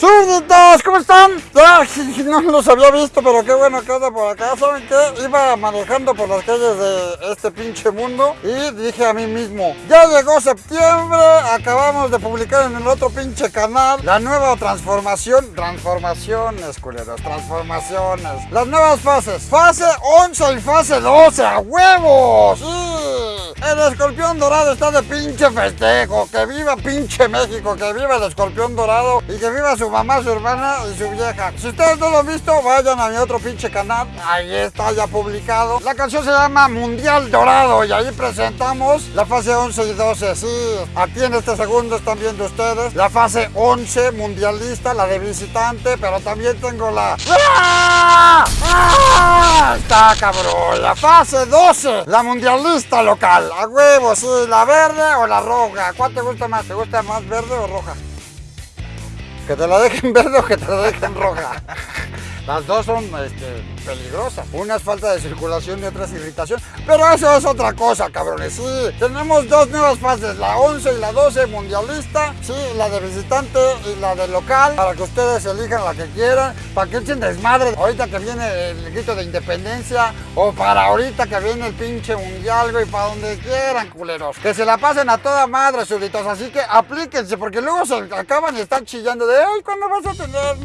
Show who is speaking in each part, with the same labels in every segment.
Speaker 1: ¡Súbditos! ¿Cómo están? Ay, no los había visto, pero qué bueno que anda por acá. ¿Saben qué? Iba manejando por las calles de este pinche mundo y dije a mí mismo, ya llegó septiembre, acabamos de publicar en el otro pinche canal la nueva transformación, transformaciones, culeros, transformaciones, las nuevas fases, fase 11 y fase 12, ¡a huevos! ¡Sí! El escorpión dorado está de pinche festejo, que viva pinche México, que viva el escorpión dorado y que viva su mamá, su hermana y su vieja. Si ustedes no lo han visto, vayan a mi otro pinche canal. Ahí está ya publicado. La canción se llama Mundial Dorado y ahí presentamos la fase 11 y 12. Sí, aquí en este segundo están viendo ustedes la fase 11 mundialista, la de visitante, pero también tengo la... ¡Ah! ¡Ah! Está cabrón. La fase 12, la mundialista local. A huevo, sí, la verde o la roja. ¿Cuál te gusta más? ¿Te gusta más verde o roja? Que te la dejen verde o que te la dejen roja. Las dos son este, peligrosas. Una es falta de circulación y otra es irritación. Pero eso es otra cosa, cabrones. Sí, tenemos dos nuevas fases, la 11 y la 12 mundialista. Sí, la de visitante y la de local. Para que ustedes elijan la que quieran. Para que echen desmadre ahorita que viene el grito de independencia. O para ahorita que viene el pinche mundial, güey. Para donde quieran, culeros. Que se la pasen a toda madre, súbditos. Así que aplíquense, porque luego se acaban y están chillando de, ay, ¿cuándo vas a tener?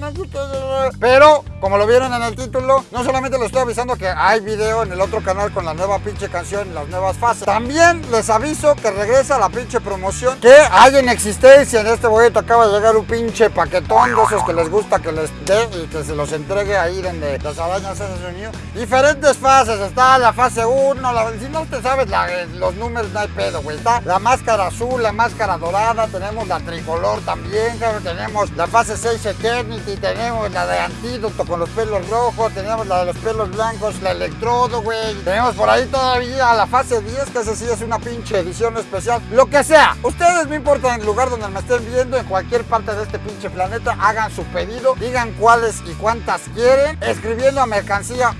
Speaker 1: Pero, como lo vieron en el título, no solamente les estoy avisando que hay video en el otro canal con la nueva pinche canción las nuevas fases. También les aviso que regresa la pinche promoción que hay en existencia. En este boleto acaba de llegar un pinche paquetón de esos que les gusta que les dé y que se los entregue ahí donde las arañas su nido. Diferentes fases. Está la fase 1, la, si no te sabes la, los números no hay pedo, güey. Está la máscara azul, la máscara dorada, tenemos la tricolor también, tenemos la fase 6 Eternity, tenemos la de antídoto los pelos rojos, tenemos la de los pelos blancos, la electrodo, güey. Tenemos por ahí todavía la fase 10, que esa sí es una pinche edición especial. Lo que sea, ustedes no importa en el lugar donde me estén viendo, en cualquier parte de este pinche planeta, hagan su pedido, digan cuáles y cuántas quieren, escribiendo a mercancía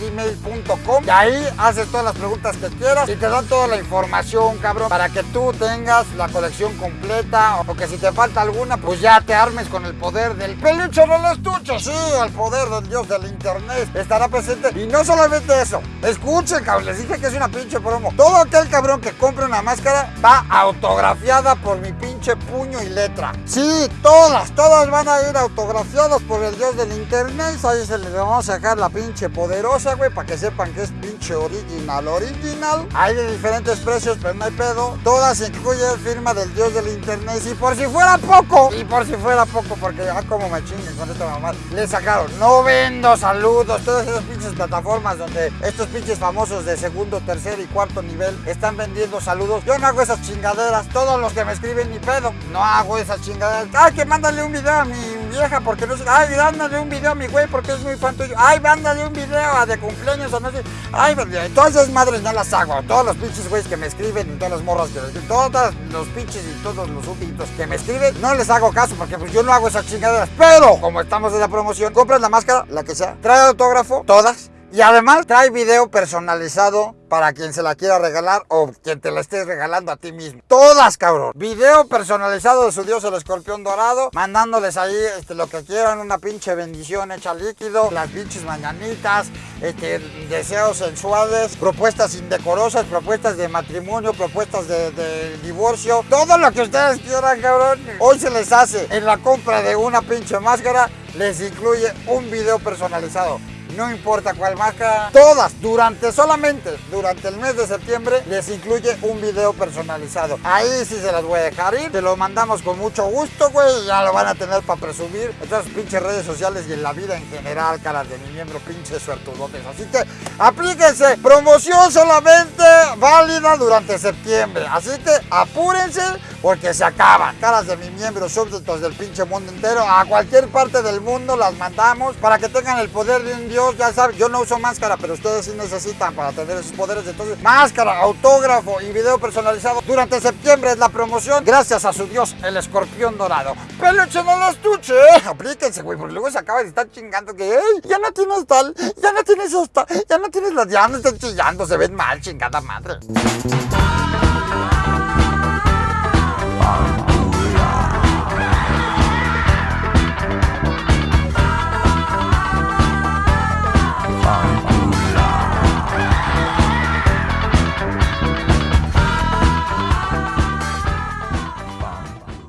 Speaker 1: gmail.com y ahí haces todas las preguntas que quieras y te dan toda la información, cabrón, para que tú tengas la colección completa o que si te falta alguna, pues ya te armes con el poder del peluche no los sí, el poder del dios del internet estará presente. Y no solamente eso, escuchen, cabrón, les dije que es una pinche promo. Todo aquel cabrón que compre una máscara va autografiada por mi pinche puño y letra. Sí, todas, todas van a ir autografiadas por el dios del internet. Ahí se les vamos a sacar la pinche poderosa, güey, para que sepan que es pinche original, original. Hay de diferentes precios, pero no hay pedo. Todas incluyen firma del dios del internet. Y por si fuera poco, y por si fuera poco, porque ya como me chinguen con esta mamá, le sacaron, no vendo saludos, todas esas pinches plataformas donde estos pinches famosos de segundo, tercer y cuarto nivel están vendiendo saludos. Yo no hago esas chingaderas, todos los que me escriben ni pedo, no hago esas chingaderas. Ay, que mándale un video a mi vieja porque no sé, ay, mándale un video a mi güey porque es muy fan tuyo. Ay, mándale un video de cumpleaños o no sé. Ay, todas esas madres no las hago. Todos los pinches güeyes que me escriben y todas las morras que me todos los pinches y todos los súbditos que me escriben, no les hago caso porque pues yo no hago esas chingaderas. Pero, como estamos en la promoción, compras la máscara, la que sea, trae autógrafo, todas. Y además trae video personalizado para quien se la quiera regalar o quien te la estés regalando a ti mismo. Todas, cabrón. Video personalizado de su dios el escorpión dorado, mandándoles ahí este, lo que quieran, una pinche bendición hecha líquido, las pinches mañanitas, este, deseos sensuales, propuestas indecorosas, propuestas de matrimonio, propuestas de, de divorcio, todo lo que ustedes quieran, cabrón. Hoy se les hace en la compra de una pinche máscara, les incluye un video personalizado no importa cuál máscara, todas, durante solamente, durante el mes de septiembre, les incluye un video personalizado. Ahí sí se las voy a dejar ir, te lo mandamos con mucho gusto, güey, ya lo van a tener para presumir sus pinches redes sociales y en la vida en general, caras de mi miembro, pinches suertudotes. Así que aplíquense, promoción solamente válida durante septiembre, así que apúrense porque se acaban. Caras de mi miembro, súbditos del pinche mundo entero, a cualquier parte del mundo las mandamos para que tengan el poder de un dios ya saben, yo no uso máscara, pero ustedes sí necesitan para tener esos poderes. Entonces, máscara, autógrafo y video personalizado. Durante septiembre es la promoción, gracias a su dios, el escorpión dorado. ¡Peluche no los tuche! Eh. Aplíquense, güey, porque luego se acaba de estar chingando que, ¡Ey! Ya no tienes tal, ya no tienes esta, ya no tienes las... Ya no están chillando, se ven mal, chingada madre.